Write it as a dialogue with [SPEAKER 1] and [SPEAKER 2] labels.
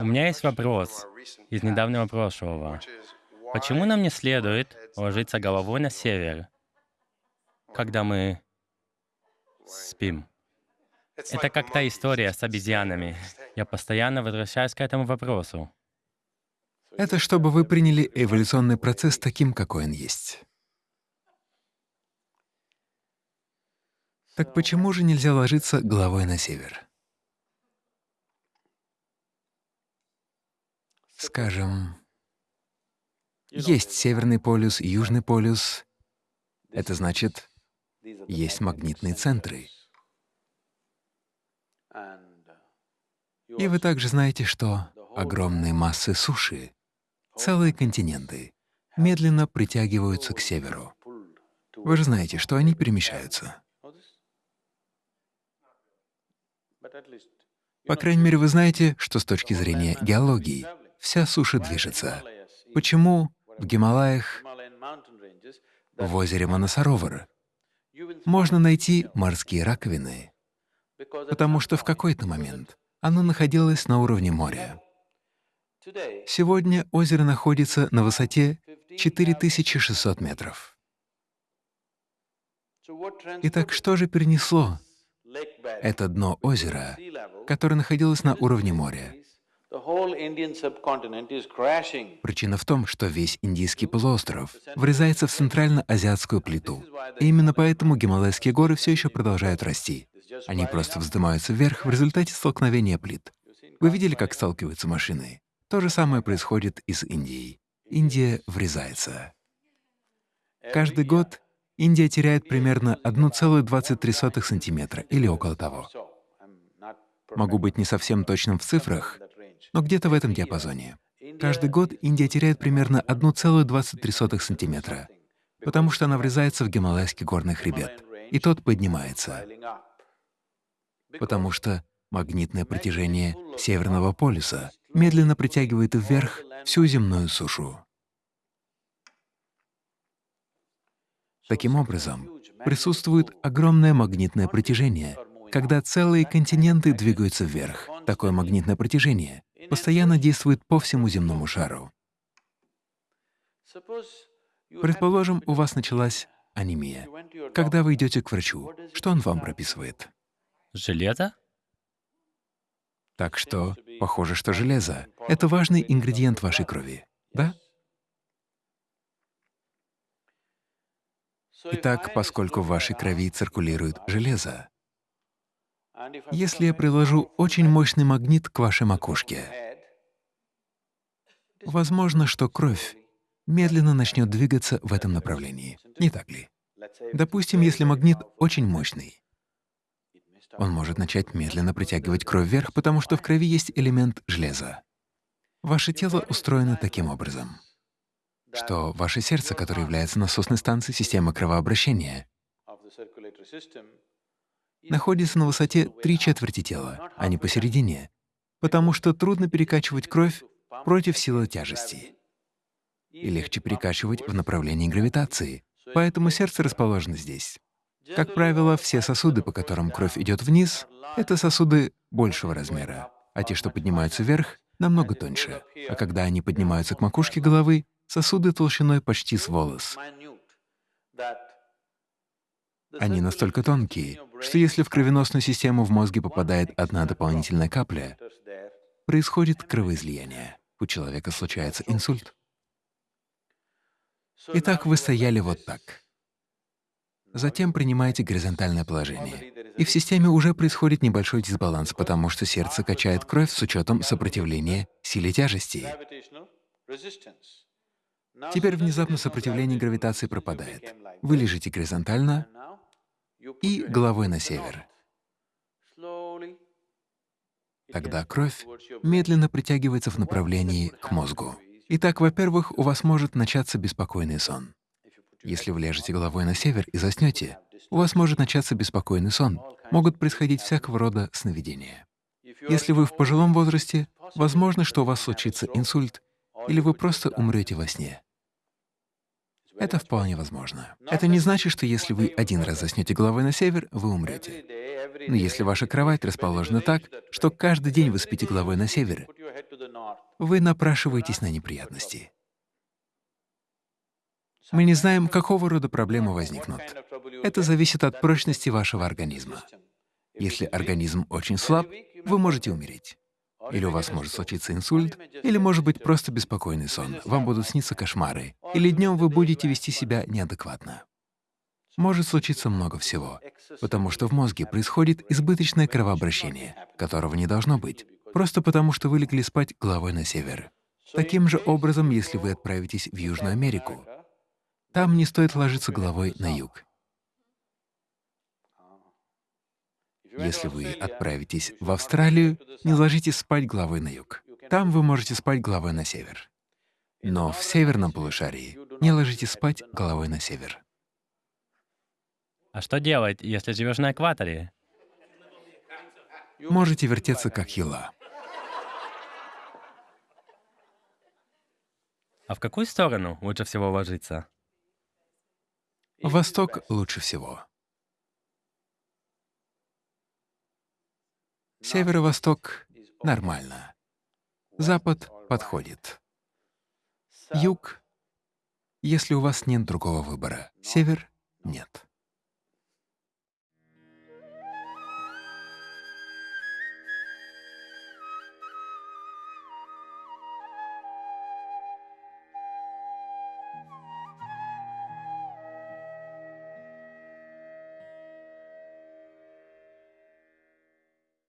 [SPEAKER 1] У меня есть вопрос из недавнего прошлого. Почему нам не следует ложиться головой на север, когда мы спим? Это как та история с обезьянами. Я постоянно возвращаюсь к этому вопросу.
[SPEAKER 2] Это чтобы вы приняли эволюционный процесс таким, какой он есть. Так почему же нельзя ложиться головой на север? Скажем, есть Северный полюс, Южный полюс. Это значит, есть магнитные центры. И вы также знаете, что огромные массы суши, целые континенты, медленно притягиваются к северу. Вы же знаете, что они перемещаются. По крайней мере, вы знаете, что с точки зрения геологии вся суша движется. Почему в Гималаях, в озере Манасаровар можно найти морские раковины? Потому что в какой-то момент оно находилось на уровне моря. Сегодня озеро находится на высоте 4600 метров. Итак, что же перенесло это дно озера, которое находилось на уровне моря. Причина в том, что весь Индийский полуостров врезается в центрально-азиатскую плиту. И именно поэтому Гималайские горы все еще продолжают расти. Они просто вздымаются вверх в результате столкновения плит. Вы видели, как сталкиваются машины? То же самое происходит и с Индией. Индия врезается. Каждый год Индия теряет примерно 1,23 сантиметра или около того. Могу быть не совсем точным в цифрах, но где-то в этом диапазоне. Каждый год Индия теряет примерно 1,23 сантиметра, потому что она врезается в Гималайский горный хребет, и тот поднимается, потому что магнитное притяжение Северного полюса медленно притягивает вверх всю земную сушу. Таким образом, присутствует огромное магнитное притяжение. Когда целые континенты двигаются вверх, такое магнитное притяжение постоянно действует по всему земному шару. Предположим, у вас началась анемия. Когда вы идете к врачу, что он вам прописывает?
[SPEAKER 1] Железо?
[SPEAKER 2] Так что, похоже, что железо — это важный ингредиент вашей крови, да? Итак, поскольку в вашей крови циркулирует железо, если я приложу очень мощный магнит к вашей макушке, возможно, что кровь медленно начнет двигаться в этом направлении, не так ли? Допустим, если магнит очень мощный, он может начать медленно притягивать кровь вверх, потому что в крови есть элемент железа. Ваше тело устроено таким образом что ваше сердце, которое является насосной станцией системы кровообращения, находится на высоте три четверти тела, а не посередине, потому что трудно перекачивать кровь против силы тяжести. И легче перекачивать в направлении гравитации, поэтому сердце расположено здесь. Как правило, все сосуды, по которым кровь идет вниз, — это сосуды большего размера, а те, что поднимаются вверх, намного тоньше. А когда они поднимаются к макушке головы, сосуды толщиной почти с волос. Они настолько тонкие, что если в кровеносную систему в мозге попадает одна дополнительная капля, происходит кровоизлияние. У человека случается инсульт. Итак, вы стояли вот так. Затем принимаете горизонтальное положение. И в системе уже происходит небольшой дисбаланс, потому что сердце качает кровь с учетом сопротивления силе тяжести. Теперь внезапно сопротивление гравитации пропадает. Вы лежите горизонтально и головой на север. Тогда кровь медленно притягивается в направлении к мозгу. Итак, во-первых, у вас может начаться беспокойный сон. Если вы ляжете головой на север и заснете, у вас может начаться беспокойный сон. Могут происходить всякого рода сновидения. Если вы в пожилом возрасте, возможно, что у вас случится инсульт, или вы просто умрете во сне. Это вполне возможно. Это не значит, что если вы один раз заснете головой на север, вы умрете. Но если ваша кровать расположена так, что каждый день вы спите головой на север, вы напрашиваетесь на неприятности. Мы не знаем, какого рода проблемы возникнут. Это зависит от прочности вашего организма. Если организм очень слаб, вы можете умереть. Или у вас может случиться инсульт, или, может быть, просто беспокойный сон, вам будут сниться кошмары, или днем вы будете вести себя неадекватно. Может случиться много всего, потому что в мозге происходит избыточное кровообращение, которого не должно быть, просто потому что вы легли спать головой на север. Таким же образом, если вы отправитесь в Южную Америку, там не стоит ложиться головой на юг. Если вы отправитесь в Австралию, не ложитесь спать головой на юг. Там вы можете спать головой на север. Но в северном полушарии не ложитесь спать головой на север.
[SPEAKER 1] А что делать, если живешь на экваторе?
[SPEAKER 2] Можете вертеться как ела.
[SPEAKER 1] А в какую сторону лучше всего ложиться?
[SPEAKER 2] Восток лучше всего. Северо-восток — нормально. Запад подходит. Юг — если у вас нет другого выбора. Север — нет.